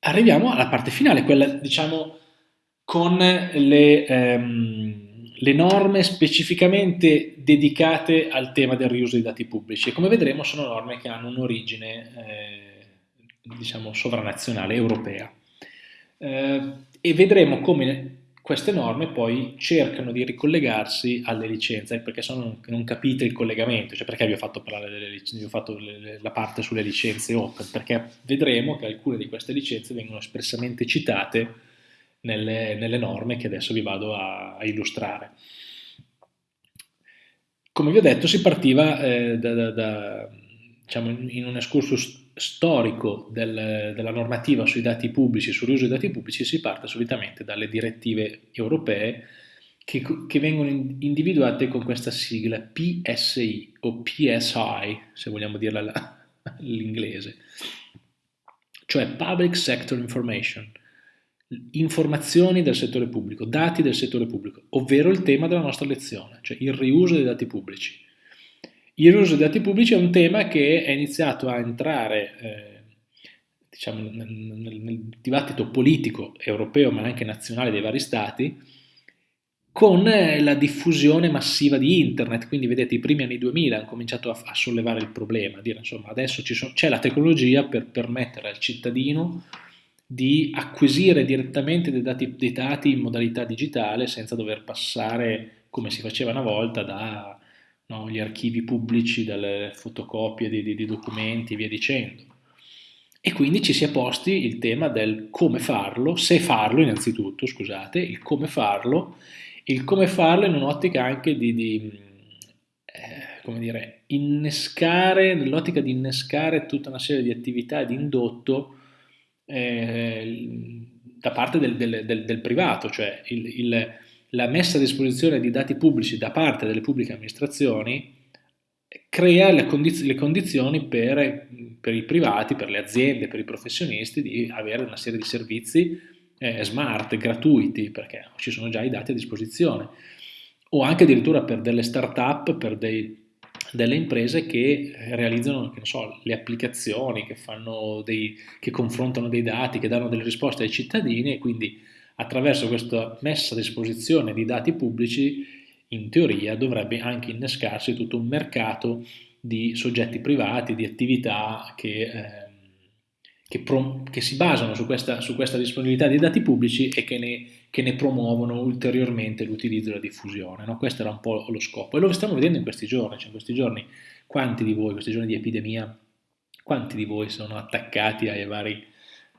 arriviamo alla parte finale, quella diciamo con le, ehm, le, norme specificamente dedicate al tema del riuso dei dati pubblici. E come vedremo sono norme che hanno un'origine eh, diciamo sovranazionale europea. Eh, e vedremo come queste norme poi cercano di ricollegarsi alle licenze, perché se no non, capite il collegamento, cioè perché vi ho fatto parlare delle licenze, vi ho fatto le, la parte sulle licenze open, perché vedremo che alcune di queste licenze vengono espressamente citate nelle, nelle norme che adesso vi vado a, a, illustrare. Come vi ho detto si partiva eh, da, da, da, diciamo, in un excursus storico del, della normativa sui dati pubblici, sull'uso dei dati pubblici, si parte solitamente dalle direttive europee che, che vengono individuate con questa sigla PSI o PSI, se vogliamo dirla all'inglese, cioè Public Sector Information, informazioni del settore pubblico, dati del settore pubblico, ovvero il tema della nostra lezione, cioè il riuso dei dati pubblici. Il riuso dei dati pubblici è un tema che è iniziato a entrare eh, diciamo, nel, nel, dibattito politico europeo ma anche nazionale dei vari stati con eh, la diffusione massiva di internet, quindi vedete i primi anni 2000 hanno cominciato a, a sollevare il problema, a dire insomma adesso c'è la tecnologia per permettere al cittadino di acquisire direttamente dei dati, dei dati in modalità digitale senza dover passare come si faceva una volta da no? gli archivi pubblici, dalle fotocopie di, di, di documenti e via dicendo. E quindi ci si è posti il tema del come farlo, se farlo innanzitutto, scusate, il come farlo, il come farlo in un'ottica anche di, di eh, come dire, innescare, nell'ottica di innescare tutta una serie di attività di indotto eh, da parte del, del, del, del privato, cioè il, il la messa a disposizione di dati pubblici da parte delle pubbliche amministrazioni crea le, condiz le condizioni per, per, i privati, per le aziende, per i professionisti di avere una serie di servizi eh, smart, gratuiti, perché ci sono già i dati a disposizione, o anche addirittura per delle start-up, per dei, delle imprese che realizzano che so, le applicazioni, che, dei, che confrontano dei dati, che danno delle risposte ai cittadini e quindi attraverso questa messa a disposizione di dati pubblici, in teoria dovrebbe anche innescarsi tutto un mercato di soggetti privati, di attività che, eh, che, che si basano su questa, su questa, disponibilità di dati pubblici e che ne, che ne promuovono ulteriormente l'utilizzo e la diffusione. No? Questo era un po' lo scopo e lo stiamo vedendo in questi giorni, cioè in questi giorni quanti di voi, in questi giorni di epidemia, quanti di voi sono attaccati ai vari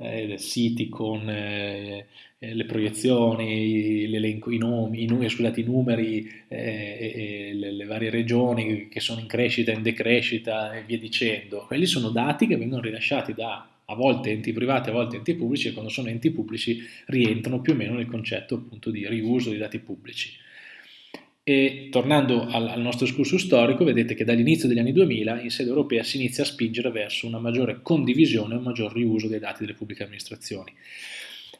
eh, siti con eh, eh, le proiezioni, l'elenco, i nomi, i, scusate, i numeri, eh, le, le, varie regioni che sono in crescita, in decrescita e via dicendo. Quelli sono dati che vengono rilasciati da a volte enti privati, a volte enti pubblici e quando sono enti pubblici rientrano più o meno nel concetto appunto di riuso di dati pubblici. E tornando al, al nostro discorso storico, vedete che dall'inizio degli anni 2000 in sede europea si inizia a spingere verso una maggiore condivisione e un maggior riuso dei dati delle pubbliche amministrazioni.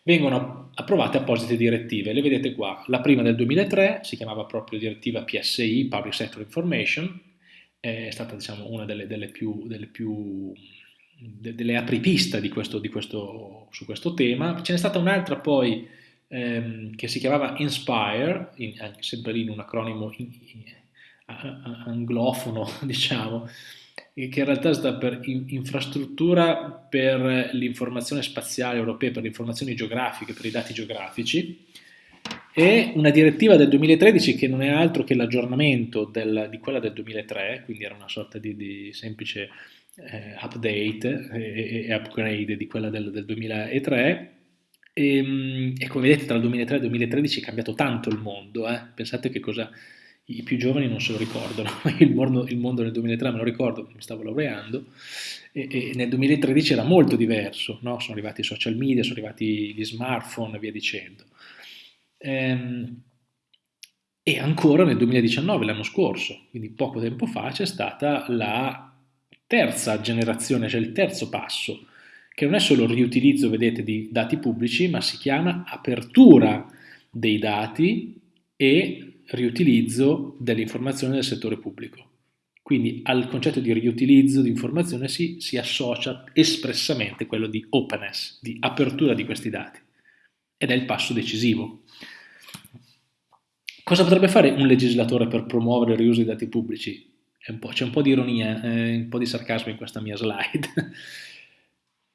Vengono approvate apposite direttive, le vedete qua. La prima del 2003 si chiamava proprio direttiva PSI, Public Sector Information, è stata diciamo, una delle, delle più, delle più delle apripista di questo, di questo, su questo tema. Ce n'è stata un'altra poi ehm, che si chiamava Inspire, in, sempre lì in un acronimo in, in, anglofono, diciamo, che in realtà sta per infrastruttura per l'informazione spaziale europea, per le informazioni geografiche, per i dati geografici, e una direttiva del 2013 che non è altro che l'aggiornamento di quella del 2003, quindi era una sorta di, di semplice eh, update e, e, upgrade di quella del, del 2003, e, ehm, e, come vedete tra il 2003 e il 2013 è cambiato tanto il mondo, eh? pensate che cosa i più giovani non se lo ricordano, il mondo, il mondo nel 2003 me lo ricordo, mi stavo laureando, e, e nel 2013 era molto diverso, no? sono arrivati i social media, sono arrivati gli smartphone e via dicendo. Ehm, e ancora nel 2019, l'anno scorso, quindi poco tempo fa, c'è stata la terza generazione, cioè il terzo passo, che non è solo il riutilizzo, vedete, di dati pubblici, ma si chiama apertura dei dati e riutilizzo delle informazioni del settore pubblico. Quindi al concetto di riutilizzo di informazione si, si associa espressamente quello di openness, di apertura di questi dati. Ed è il passo decisivo. Cosa potrebbe fare un legislatore per promuovere il riuso dei dati pubblici? C'è un, un po' di ironia, eh, un po' di sarcasmo in questa mia slide,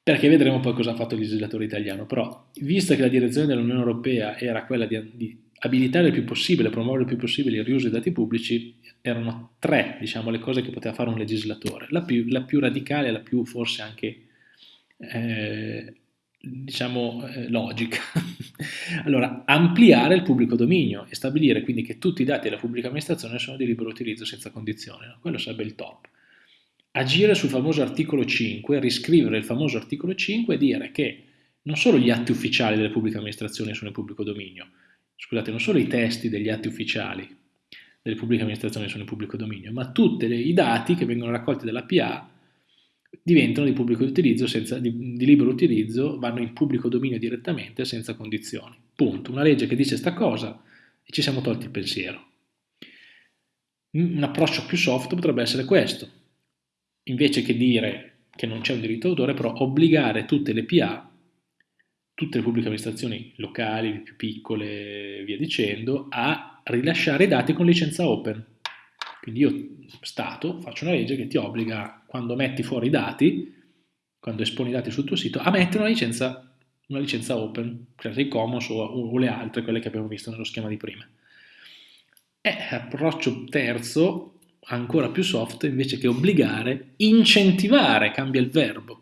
perché vedremo poi cosa ha fatto il legislatore italiano. Però, visto che la direzione dell'Unione Europea era quella di, di abilitare il più possibile, promuovere il più possibile il riuso dei dati pubblici, erano tre diciamo, le cose che poteva fare un legislatore. La più, la più radicale, la più forse anche eh, diciamo, eh, logica. allora, ampliare il pubblico dominio e stabilire quindi che tutti i dati della pubblica amministrazione sono di libero utilizzo senza condizioni. No? Quello sarebbe il top. Agire sul famoso articolo 5, riscrivere il famoso articolo 5 e dire che non solo gli atti ufficiali delle pubbliche amministrazioni sono in pubblico dominio, scusate, non solo i testi degli atti ufficiali delle pubbliche amministrazioni sono in pubblico dominio, ma tutti i dati che vengono raccolti dalla PA diventano di pubblico utilizzo, senza, di, di, libero utilizzo, vanno in pubblico dominio direttamente senza condizioni. Punto. Una legge che dice sta cosa e ci siamo tolti il pensiero. Un approccio più soft potrebbe essere questo. Invece che dire che non c'è un diritto d'autore, però obbligare tutte le PA tutte le pubbliche amministrazioni locali, le più piccole, via dicendo, a rilasciare dati con licenza open. Quindi io, Stato, faccio una legge che ti obbliga, quando metti fuori i dati, quando esponi i dati sul tuo sito, a mettere una licenza, una licenza open, Creative Commons o, o, le altre, quelle che abbiamo visto nello schema di prima. E approccio terzo, ancora più soft, invece che obbligare, incentivare, cambia il verbo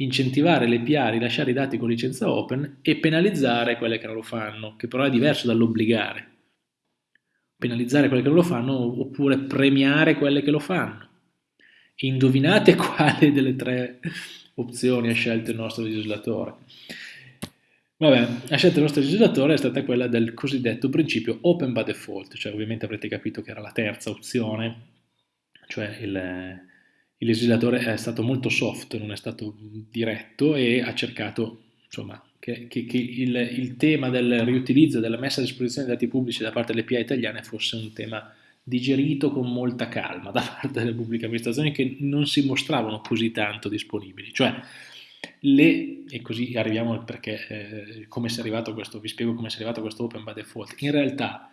incentivare le PA a rilasciare i dati con licenza open e penalizzare quelle che non lo fanno, che però è diverso dall'obbligare. Penalizzare quelle che non lo fanno oppure premiare quelle che lo fanno. Indovinate quale delle tre opzioni ha scelto il nostro legislatore? Vabbè, la scelta del nostro legislatore è stata quella del cosiddetto principio open by default, cioè ovviamente avrete capito che era la terza opzione, cioè il, il legislatore è stato molto soft, non è stato diretto e ha cercato insomma, che, che, che il, il, tema del riutilizzo della messa a disposizione dei dati pubblici da parte delle PA italiane fosse un tema digerito con molta calma da parte delle pubbliche amministrazioni che non si mostravano così tanto disponibili. Cioè, le, e così arriviamo al perché, eh, come si è arrivato a questo, vi spiego come si è arrivato a questo open by default. In realtà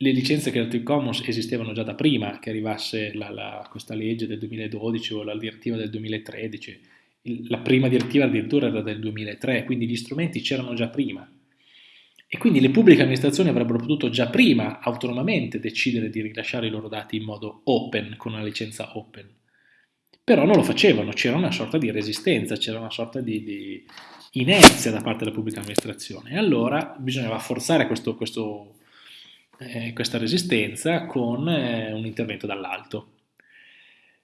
le licenze Creative Commons esistevano già da prima che arrivasse la, la, questa legge del 2012 o la direttiva del 2013. Il, la prima direttiva addirittura era del 2003, quindi gli strumenti c'erano già prima. E quindi le pubbliche amministrazioni avrebbero potuto già prima autonomamente decidere di rilasciare i loro dati in modo open, con una licenza open. Però non lo facevano, c'era una sorta di resistenza, c'era una sorta di, di, inerzia da parte della pubblica amministrazione. E allora bisognava forzare questo, questo eh, questa resistenza con eh, un intervento dall'alto.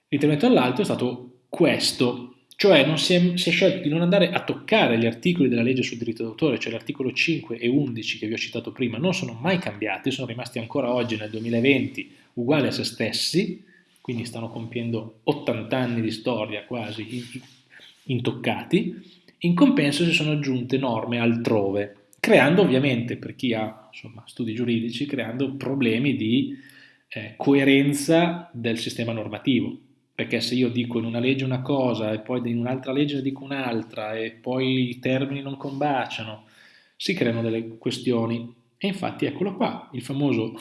L'intervento dall'alto è stato questo, cioè non si, è, si, è, scelto di non andare a toccare gli articoli della legge sul diritto d'autore, cioè l'articolo 5 e 11 che vi ho citato prima, non sono mai cambiati, sono rimasti ancora oggi nel 2020 uguali a se stessi, quindi stanno compiendo 80 anni di storia quasi intoccati, in compenso si sono aggiunte norme altrove, creando ovviamente, per chi ha insomma, studi giuridici, creando problemi di eh, coerenza del sistema normativo. Perché se io dico in una legge una cosa e poi in un'altra legge ne dico un'altra e poi i termini non combaciano, si creano delle questioni. E infatti eccolo qua, il famoso,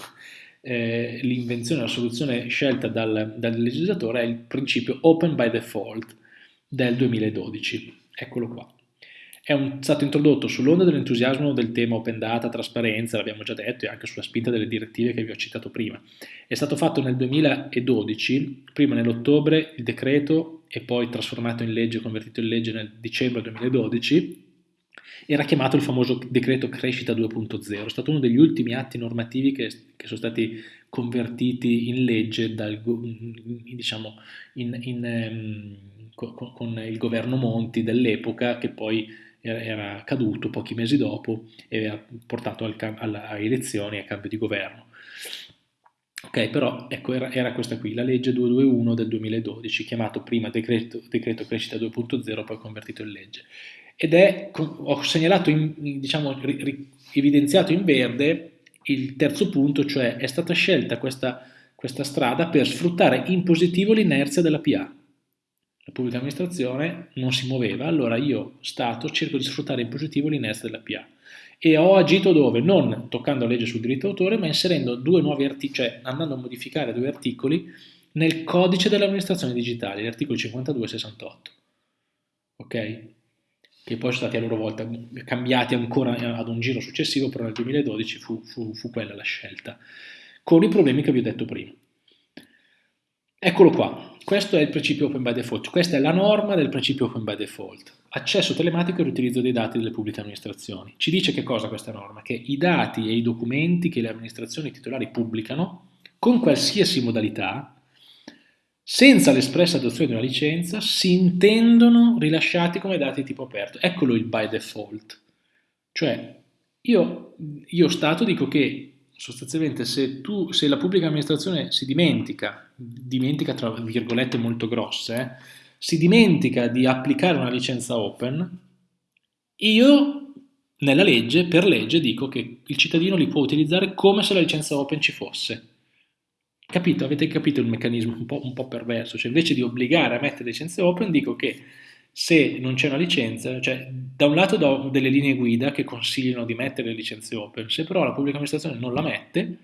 eh, l'invenzione, la soluzione scelta dal, dal legislatore è il principio open by default del 2012. Eccolo qua è un, stato introdotto sull'onda dell'entusiasmo del tema open data, trasparenza, l'abbiamo già detto, e anche sulla spinta delle direttive che vi ho citato prima. È stato fatto nel 2012, prima nell'ottobre il decreto e poi trasformato in legge, convertito in legge nel dicembre 2012, era chiamato il famoso decreto crescita 2.0, è stato uno degli ultimi atti normativi che, che sono stati convertiti in legge dal, diciamo, in, in, um, con, con il governo Monti dell'epoca che poi era caduto pochi mesi dopo e aveva portato al, alla elezioni e a cambio di governo. Ok, però ecco, era, era, questa qui, la legge 221 del 2012, chiamato prima decreto, decreto crescita 2.0, poi convertito in legge. Ed è, ho segnalato, in, diciamo, evidenziato in verde il terzo punto, cioè è stata scelta questa questa strada per sfruttare in positivo l'inerzia della PA. La pubblica amministrazione non si muoveva, allora io, Stato, cerco di sfruttare in positivo l'inerzia della PA. E ho agito dove? Non toccando la legge sul diritto d'autore, ma inserendo due nuovi articoli, cioè andando a modificare due articoli nel codice delle amministrazioni digitali, gli articoli 52 e 68. Ok? Che poi sono stati a loro volta cambiati ancora ad un giro successivo, però nel 2012 fu, fu, fu quella la scelta, con i problemi che vi ho detto prima. Eccolo qua, questo è il principio open by default, questa è la norma del principio open by default. Accesso telematico e riutilizzo dei dati delle pubbliche amministrazioni. Ci dice che cosa questa norma? Che i dati e i documenti che le amministrazioni titolari pubblicano, con qualsiasi modalità, senza l'espressa adozione di una licenza, si intendono rilasciati come dati tipo aperto. Eccolo il by default. Cioè, io, io Stato dico che sostanzialmente se, tu, se la pubblica amministrazione si dimentica, dimentica tra virgolette molto grosse, eh, si dimentica di applicare una licenza open, io nella legge, per legge, dico che il cittadino li può utilizzare come se la licenza open ci fosse. Capito? Avete capito il meccanismo un po', un po perverso? Cioè invece di obbligare a mettere licenze open, dico che se non c'è una licenza, cioè da un lato do delle linee guida che consigliano di mettere licenze open, se però la pubblica amministrazione non la mette,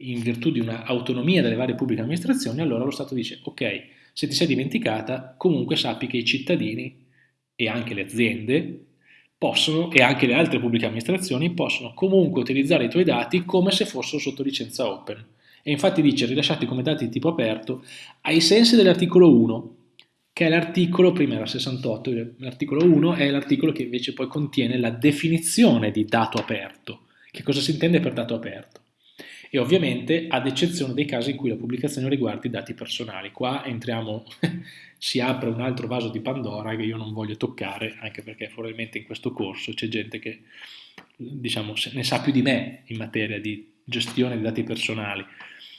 in virtù di un'autonomia delle varie pubbliche amministrazioni, allora lo Stato dice ok, se ti sei dimenticata, comunque sappi che i cittadini e anche le aziende possono, e anche le altre pubbliche amministrazioni possono comunque utilizzare i tuoi dati come se fossero sotto licenza open. E infatti dice rilasciati come dati di tipo aperto ai sensi dell'articolo 1 che è l'articolo, prima era 68, l'articolo 1 è l'articolo che invece poi contiene la definizione di dato aperto. Che cosa si intende per dato aperto? E ovviamente ad eccezione dei casi in cui la pubblicazione riguardi dati personali. Qua entriamo, si apre un altro vaso di Pandora che io non voglio toccare, anche perché probabilmente in questo corso c'è gente che diciamo, ne sa più di me in materia di gestione di dati personali.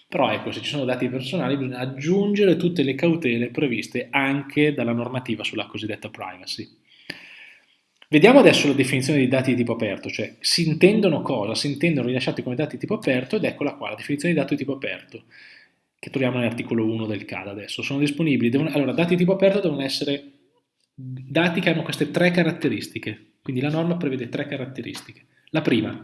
Però ecco, se ci sono dati personali bisogna aggiungere tutte le cautele previste anche dalla normativa sulla cosiddetta privacy. Vediamo adesso la definizione di dati di tipo aperto, cioè si intendono cosa? Si intendono rilasciati come dati di tipo aperto ed eccola qua, la definizione di dati di tipo aperto, che troviamo nell'articolo 1 del CAD adesso. Sono disponibili, devono, allora dati di tipo aperto devono essere dati che hanno queste tre caratteristiche, quindi la norma prevede tre caratteristiche. La prima,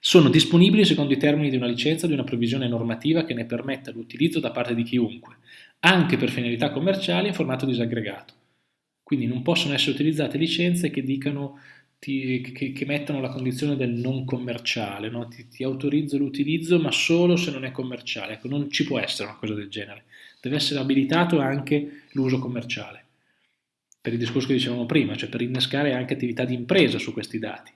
sono disponibili secondo i termini di una licenza o di una previsione normativa che ne permetta l'utilizzo da parte di chiunque, anche per finalità commerciali in formato disaggregato. Quindi non possono essere utilizzate licenze che dicano ti, che, che, mettano la condizione del non commerciale, no? ti, ti, autorizzo l'utilizzo ma solo se non è commerciale, ecco, non ci può essere una cosa del genere, deve essere abilitato anche l'uso commerciale, per il discorso che dicevamo prima, cioè per innescare anche attività di impresa su questi dati.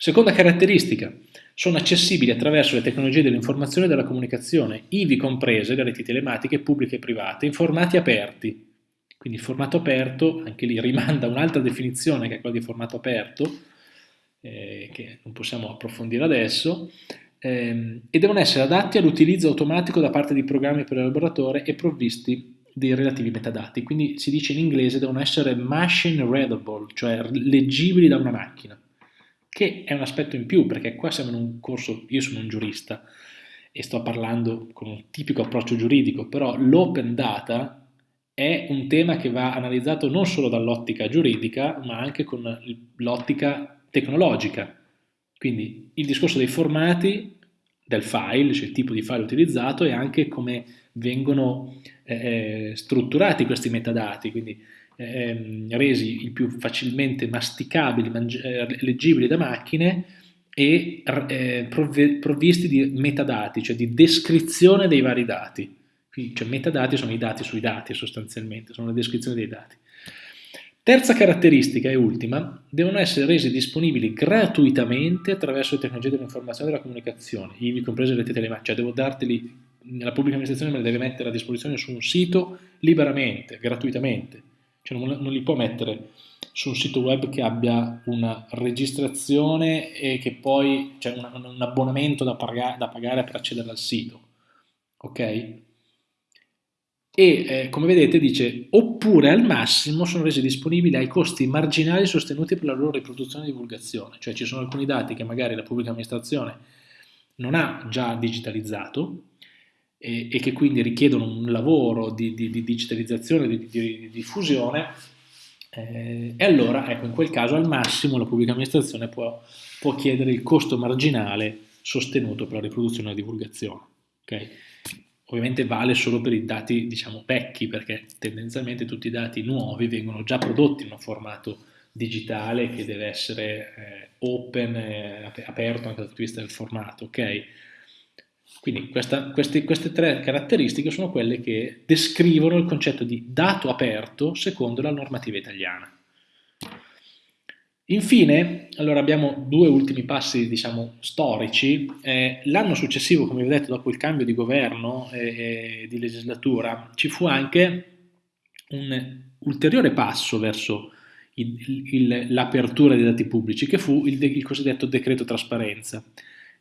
Seconda caratteristica, sono accessibili attraverso le tecnologie dell'informazione e della comunicazione, ivi comprese le reti telematiche pubbliche e private, in formati aperti. Quindi il formato aperto, anche lì rimanda un'altra definizione che è quella di formato aperto, eh, che non possiamo approfondire adesso, ehm, e devono essere adatti all'utilizzo automatico da parte di programmi per l'elaboratore e provvisti dei relativi metadati. Quindi si dice in inglese devono essere machine readable, cioè leggibili da una macchina che è un aspetto in più, perché qua siamo in un corso, io sono un giurista e sto parlando con un tipico approccio giuridico, però l'open data è un tema che va analizzato non solo dall'ottica giuridica, ma anche con l'ottica tecnologica. Quindi il discorso dei formati del file, cioè il tipo di file utilizzato e anche come vengono eh, strutturati questi metadati, quindi ehm, resi il più facilmente masticabili, eh, leggibili da macchine e eh, provvisti di metadati, cioè di descrizione dei vari dati. Cioè metadati sono i dati sui dati sostanzialmente, sono le descrizioni dei dati. Terza caratteristica e ultima, devono essere resi disponibili gratuitamente attraverso le tecnologie dell'informazione e della comunicazione, ivi comprese le telematiche, cioè devo darteli, la pubblica amministrazione me le deve mettere a disposizione su un sito liberamente, gratuitamente, cioè non, non li può mettere su un sito web che abbia una registrazione e che poi c'è cioè un, un, abbonamento da, paga, da, pagare per accedere al sito. Ok? E eh, come vedete dice oppure al massimo sono resi disponibili ai costi marginali sostenuti per la loro riproduzione e divulgazione, cioè ci sono alcuni dati che magari la pubblica amministrazione non ha già digitalizzato e, e che quindi richiedono un lavoro di, di, di digitalizzazione, di, di diffusione, eh, e allora ecco, in quel caso al massimo la pubblica amministrazione può, può chiedere il costo marginale sostenuto per la riproduzione e la divulgazione. Okay? Ovviamente vale solo per i dati diciamo vecchi perché tendenzialmente tutti i dati nuovi vengono già prodotti in un formato digitale che deve essere eh, open, eh, aperto anche dal punto di vista del formato, ok? Quindi questa, queste, queste, tre caratteristiche sono quelle che descrivono il concetto di dato aperto secondo la normativa italiana. Infine, allora abbiamo due ultimi passi, diciamo, storici. Eh, L'anno successivo, come vi ho detto, dopo il cambio di governo e, e di legislatura, ci fu anche un ulteriore passo verso l'apertura dei dati pubblici, che fu il, il, cosiddetto decreto trasparenza,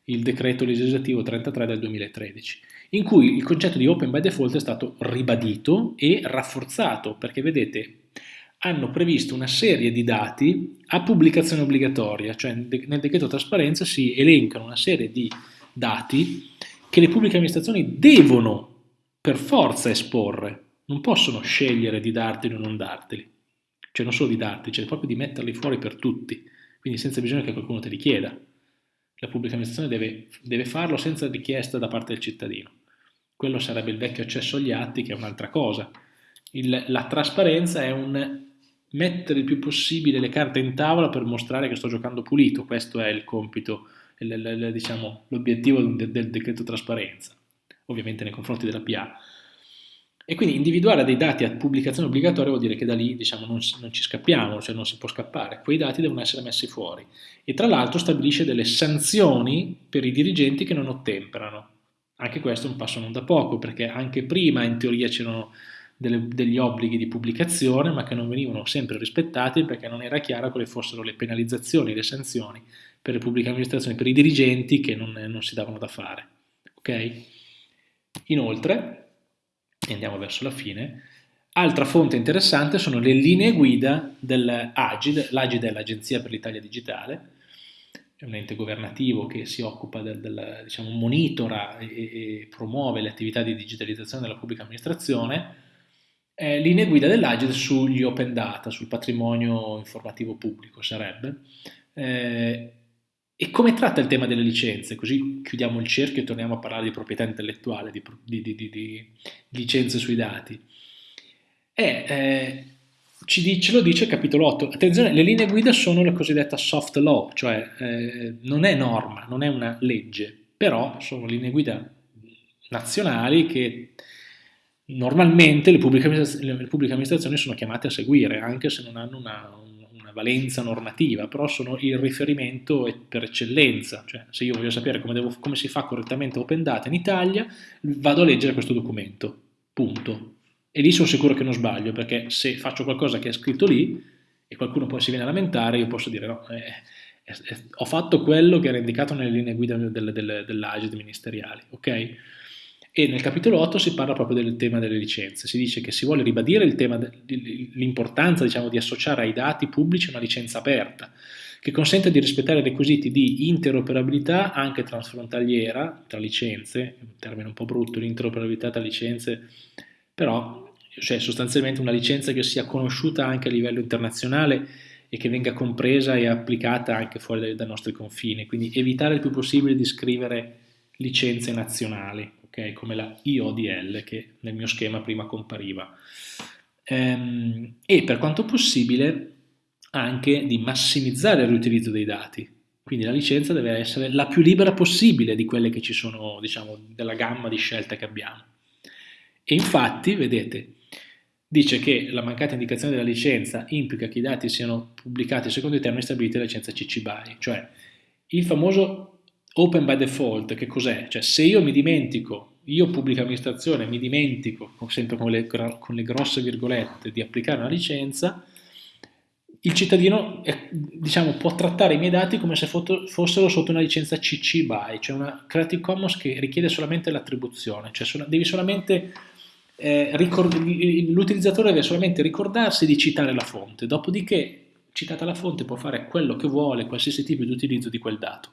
il decreto legislativo 33 del 2013, in cui il concetto di open by default è stato ribadito e rafforzato, perché vedete, hanno previsto una serie di dati a pubblicazione obbligatoria, cioè nel decreto trasparenza si elencano una serie di dati che le pubbliche amministrazioni devono per forza esporre, non possono scegliere di darteli o non darteli cioè non solo di darti, cioè proprio di metterli fuori per tutti, quindi senza bisogno che qualcuno te li chieda. La pubblica amministrazione deve, deve farlo senza richiesta da parte del cittadino. Quello sarebbe il vecchio accesso agli atti, che è un'altra cosa. Il, la trasparenza è un mettere il più possibile le carte in tavola per mostrare che sto giocando pulito, questo è il compito, diciamo, l'obiettivo del, del decreto trasparenza, ovviamente nei confronti della PA. E quindi individuare dei dati a pubblicazione obbligatoria vuol dire che da lì diciamo, non, non, ci scappiamo, cioè non si può scappare, quei dati devono essere messi fuori. E tra l'altro stabilisce delle sanzioni per i dirigenti che non ottemperano. Anche questo è un passo non da poco, perché anche prima in teoria c'erano degli obblighi di pubblicazione, ma che non venivano sempre rispettati perché non era chiaro quali fossero le penalizzazioni, le sanzioni per le pubbliche amministrazioni, per i dirigenti che non, non si davano da fare. Okay? Inoltre, e andiamo verso la fine, altra fonte interessante sono le linee guida dell'AGID, l'AGID è l'Agenzia per l'Italia Digitale, è un ente governativo che si occupa del, del diciamo, monitora e, e, promuove le attività di digitalizzazione della pubblica amministrazione, eh, linee guida dell'AGID sugli open data, sul patrimonio informativo pubblico sarebbe, eh, e come tratta il tema delle licenze? Così chiudiamo il cerchio e torniamo a parlare di proprietà intellettuale, di, di, di, di licenze sui dati. E, eh, ci, ce lo dice il capitolo 8. Attenzione, le linee guida sono la cosiddetta soft law, cioè eh, non è norma, non è una legge, però sono linee guida nazionali che normalmente le pubbliche, le pubbliche amministrazioni sono chiamate a seguire, anche se non hanno una, valenza normativa, però sono il riferimento per eccellenza, cioè se io voglio sapere come, devo, come si fa correttamente Open Data in Italia, vado a leggere questo documento, punto. E lì sono sicuro che non sbaglio, perché se faccio qualcosa che è scritto lì e qualcuno poi si viene a lamentare, io posso dire no, eh, eh, eh, ho fatto quello che era indicato nelle linee guida del, del, dell'AGID ministeriali, ok? E nel capitolo 8 si parla proprio del tema delle licenze, si dice che si vuole ribadire l'importanza diciamo, di associare ai dati pubblici una licenza aperta, che consente di rispettare i requisiti di interoperabilità anche transfrontaliera tra licenze, un termine un po' brutto, l'interoperabilità tra licenze, però cioè sostanzialmente una licenza che sia conosciuta anche a livello internazionale e che venga compresa e applicata anche fuori dai, dai nostri confini, quindi evitare il più possibile di scrivere licenze nazionali okay? come la IODL che nel mio schema prima compariva. Ehm, e per quanto possibile anche di massimizzare il riutilizzo dei dati. Quindi la licenza deve essere la più libera possibile di quelle che ci sono, diciamo, della gamma di scelte che abbiamo. E infatti, vedete, dice che la mancata indicazione della licenza implica che i dati siano pubblicati secondo i termini stabiliti dalla licenza CC BY, cioè il famoso Open by default, che cos'è? Cioè se io mi dimentico, io pubblica amministrazione mi dimentico, sempre con le, con le grosse virgolette, di applicare una licenza, il cittadino diciamo, può trattare i miei dati come se fossero sotto una licenza CC BY, cioè una Creative Commons che richiede solamente l'attribuzione, cioè devi solamente eh, l'utilizzatore deve solamente ricordarsi di citare la fonte, dopodiché citata la fonte può fare quello che vuole, qualsiasi tipo di utilizzo di quel dato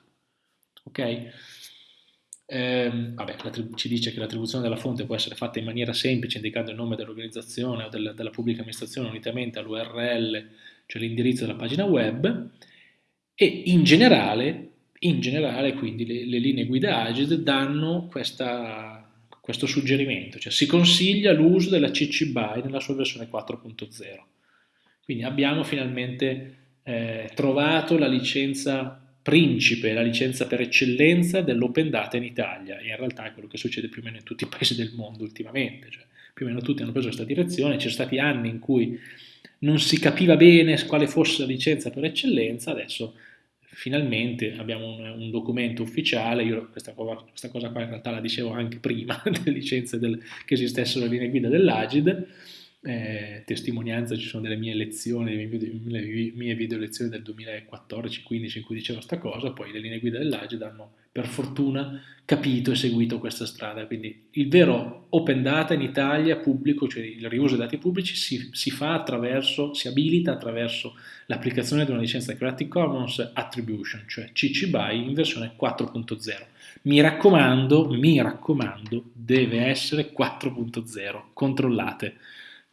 ok? Eh, vabbè, ci dice che l'attribuzione della fonte può essere fatta in maniera semplice indicando il nome dell'organizzazione o del, della pubblica amministrazione unitamente all'URL, cioè l'indirizzo della pagina web, e in generale, in generale quindi le, le linee guida Agid danno questa, questo suggerimento, cioè si consiglia l'uso della CC BY nella sua versione 4.0. Quindi abbiamo finalmente eh, trovato la licenza principe, la licenza per eccellenza dell'open data in Italia e in realtà è quello che succede più o meno in tutti i paesi del mondo ultimamente, cioè, più o meno tutti hanno preso questa direzione, ci sono stati anni in cui non si capiva bene quale fosse la licenza per eccellenza, adesso finalmente abbiamo un, un documento ufficiale, io questa cosa, questa cosa, qua in realtà la dicevo anche prima delle licenze del, che esistessero le linee guida dell'Agid, eh, testimonianza ci sono delle mie lezioni, le mie, le mie video lezioni del 2014-15 in cui dicevo questa cosa, poi le linee guida dell'Agid hanno per fortuna capito e seguito questa strada, quindi il vero open data in Italia pubblico, cioè il riuso dei dati pubblici si, si fa attraverso, si abilita attraverso l'applicazione di una licenza Creative Commons Attribution, cioè CC BY in versione 4.0. Mi raccomando, mi raccomando, deve essere 4.0, controllate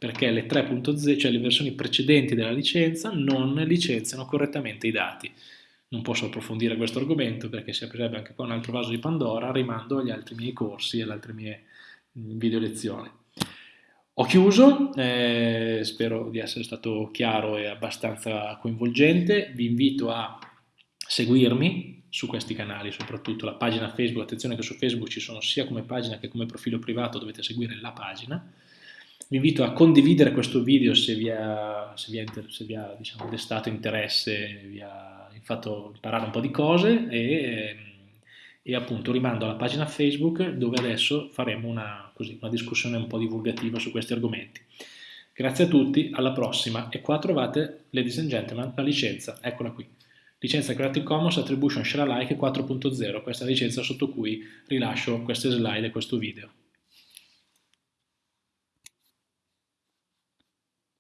perché le 3.0, cioè le versioni precedenti della licenza, non licenziano correttamente i dati. Non posso approfondire questo argomento perché si aprirebbe anche qua un altro vaso di Pandora, rimando agli altri miei corsi e alle altre mie video lezioni. Ho chiuso, eh, spero di essere stato chiaro e abbastanza coinvolgente, vi invito a seguirmi su questi canali, soprattutto la pagina Facebook, attenzione che su Facebook ci sono sia come pagina che come profilo privato, dovete seguire la pagina, vi invito a condividere questo video se vi ha, se vi ha, se vi ha diciamo, destato interesse, vi ha fatto imparare un po' di cose e, e, appunto rimando alla pagina Facebook dove adesso faremo una, così, una discussione un po' divulgativa su questi argomenti. Grazie a tutti, alla prossima e qua trovate, ladies and gentlemen, la licenza, eccola qui. Licenza Creative Commons Attribution Share Alike 4.0, questa è la licenza sotto cui rilascio queste slide e questo video.